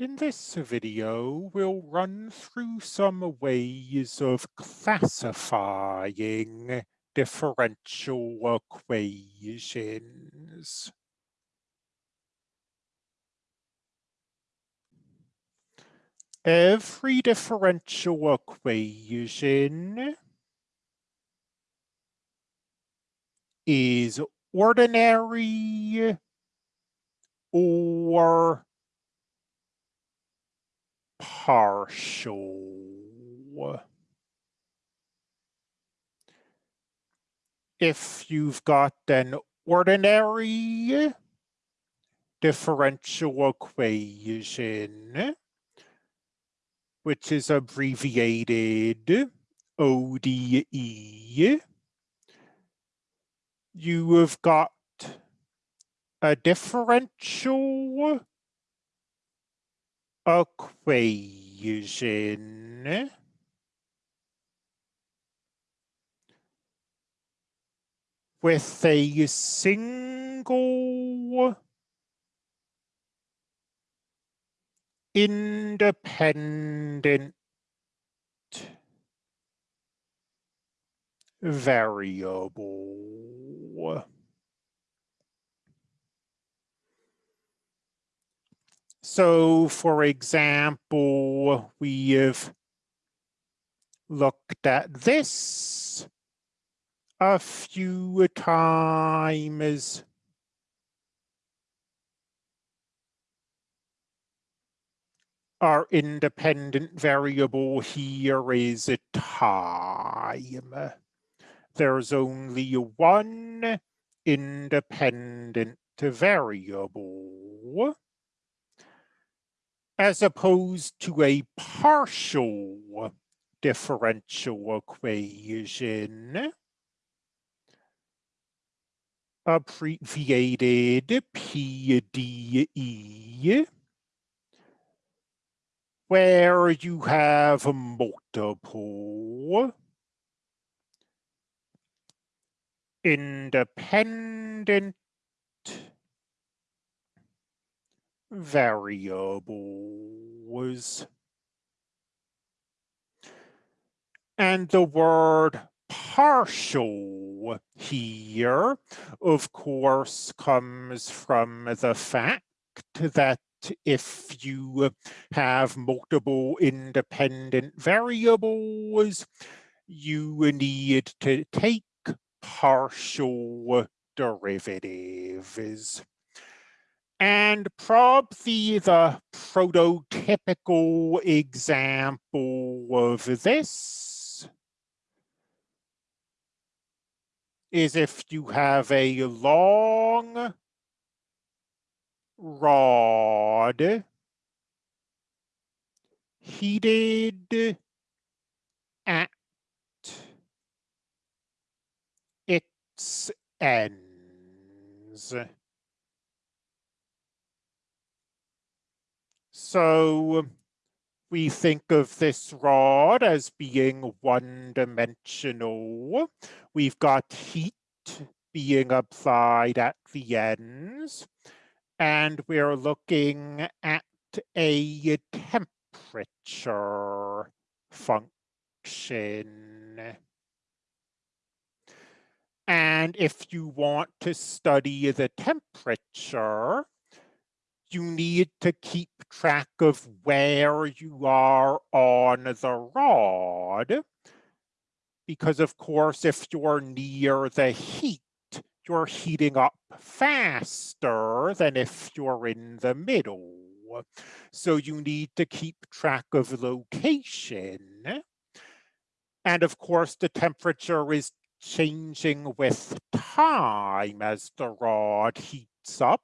In this video, we'll run through some ways of classifying differential equations. Every differential equation is ordinary or partial. If you've got an ordinary differential equation, which is abbreviated ODE, you have got a differential equation with a single independent variable. So for example, we have looked at this a few times. Our independent variable here is a time. There's only one independent variable as opposed to a partial differential equation abbreviated PDE, where you have multiple independent variables. And the word partial here, of course, comes from the fact that if you have multiple independent variables, you need to take partial derivatives. And probably the prototypical example of this is if you have a long rod heated at its ends. So we think of this rod as being one-dimensional. We've got heat being applied at the ends, and we're looking at a temperature function. And if you want to study the temperature, you need to keep track of where you are on the rod. Because of course, if you're near the heat, you're heating up faster than if you're in the middle. So you need to keep track of location. And of course, the temperature is changing with time as the rod heats up.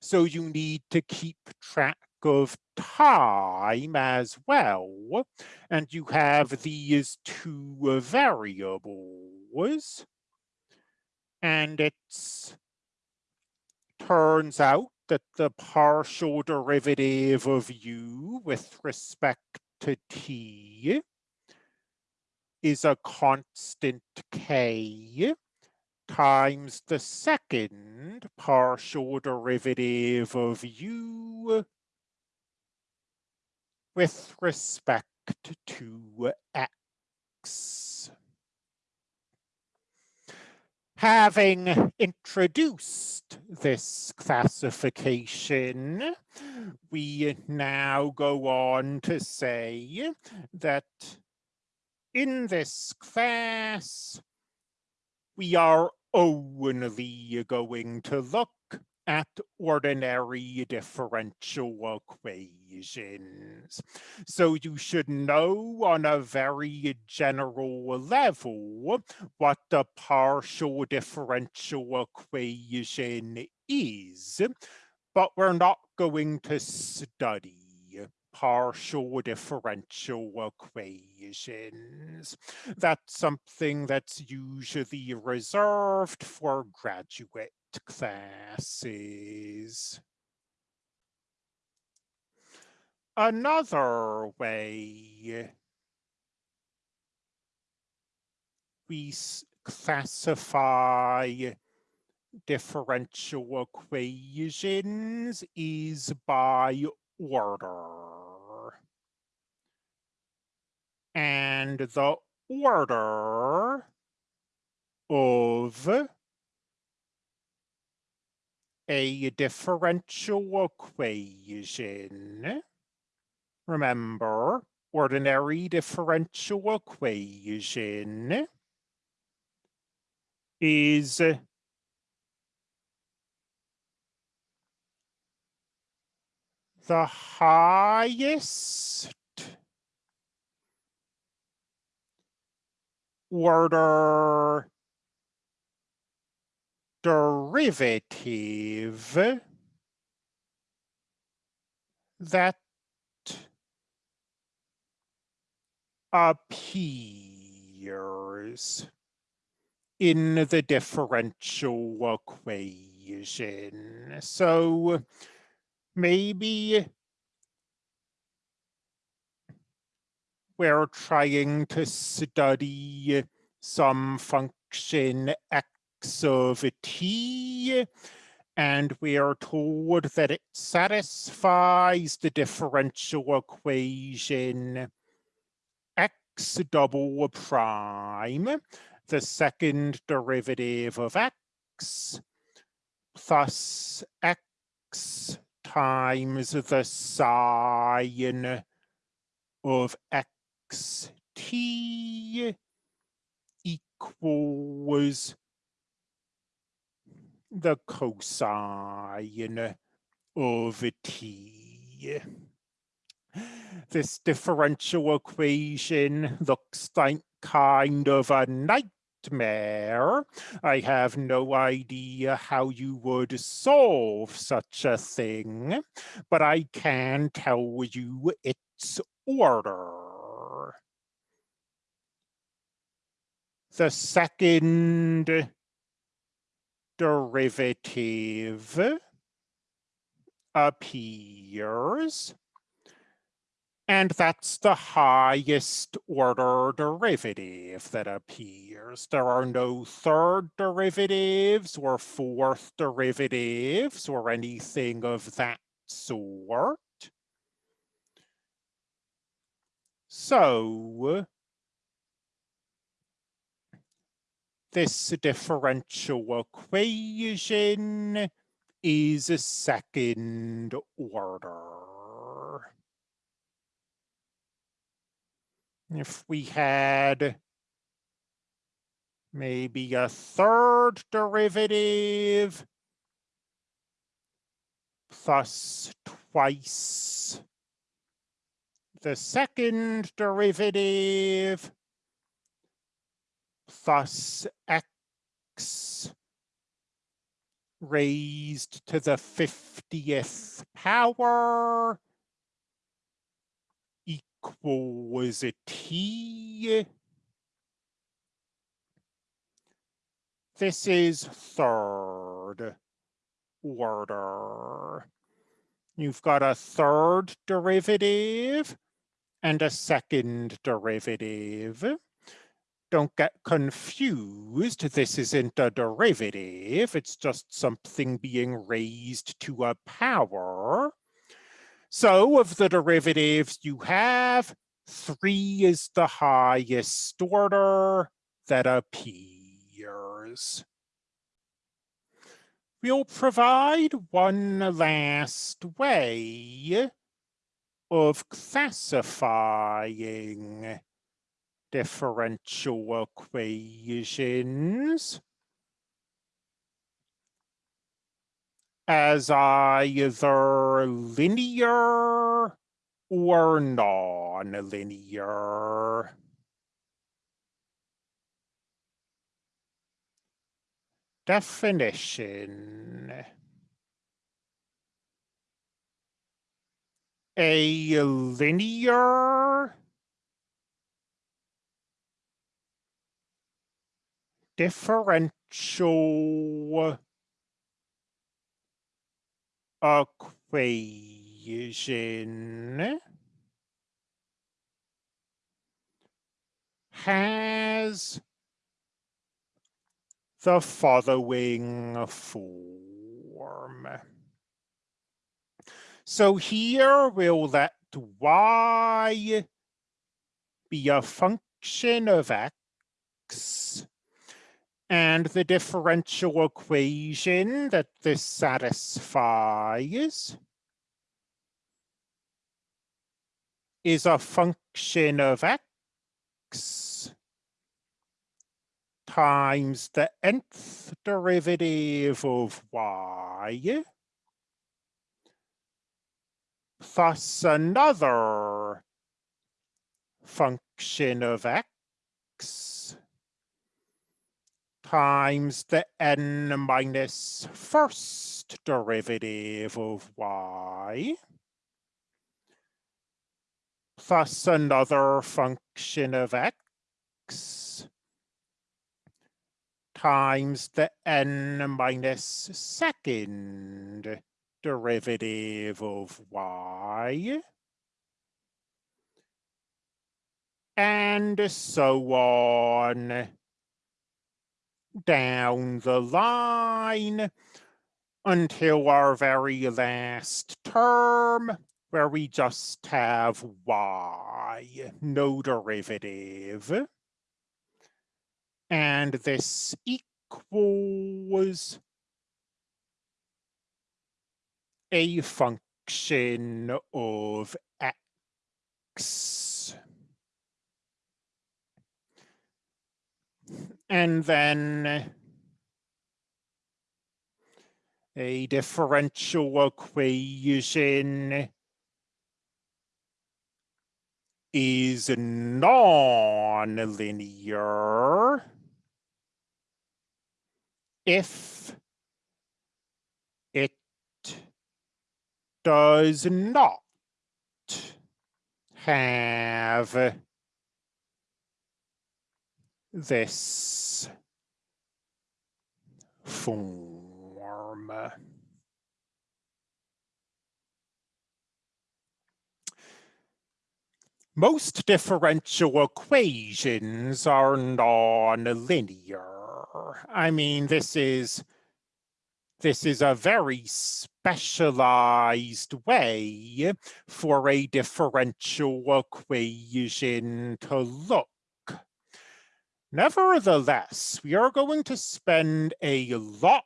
So you need to keep track of time as well. And you have these two variables. And it turns out that the partial derivative of u with respect to t is a constant k times the second partial derivative of u with respect to x. Having introduced this classification, we now go on to say that in this class, we are only going to look at ordinary differential equations. So you should know on a very general level what the partial differential equation is, but we're not going to study partial differential equations. That's something that's usually reserved for graduate classes. Another way we classify differential equations is by order. And the order of a differential equation. Remember, ordinary differential equation is the highest order derivative that appears in the differential equation. So maybe we're trying to study some function x of t, and we are told that it satisfies the differential equation x double prime, the second derivative of x, plus x times the sine of x t equals the cosine of t. This differential equation looks like kind of a nightmare. I have no idea how you would solve such a thing, but I can tell you its order. The second derivative appears. And that's the highest order derivative that appears. There are no third derivatives or fourth derivatives or anything of that sort. So this differential equation is a second order. If we had maybe a third derivative plus twice the second derivative plus x raised to the 50th power equals a t. This is third order. You've got a third derivative and a second derivative don't get confused. This isn't a derivative. It's just something being raised to a power. So of the derivatives you have, three is the highest order that appears. We'll provide one last way of classifying differential equations as either linear or non-linear. Definition. A linear differential equation has the following form. So here we'll let y be a function of x and the differential equation that this satisfies is a function of x times the nth derivative of y plus another function of x times the n minus first derivative of y plus another function of x times the n minus second derivative of y. And so on. Down the line. Until our very last term where we just have y, no derivative. And this equals a function of x. And then a differential equation is non-linear if it does not have this form. Most differential equations are non-linear. I mean, this is this is a very specialized way for a differential equation to look. Nevertheless, we are going to spend a lot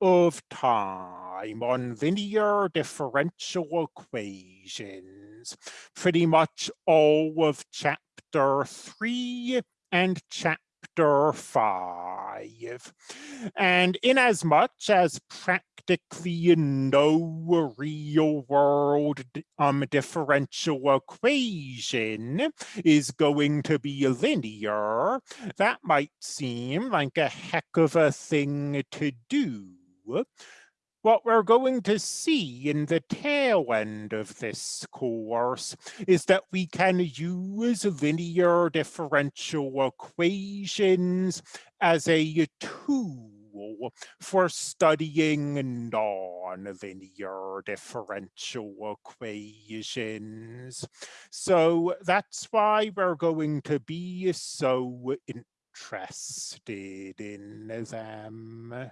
of time on linear differential equations, pretty much all of chapter three and chapter chapter 5. And in as much as practically no real world um, differential equation is going to be linear, that might seem like a heck of a thing to do what we're going to see in the tail end of this course is that we can use linear differential equations as a tool for studying non-linear differential equations. So that's why we're going to be so interested in them.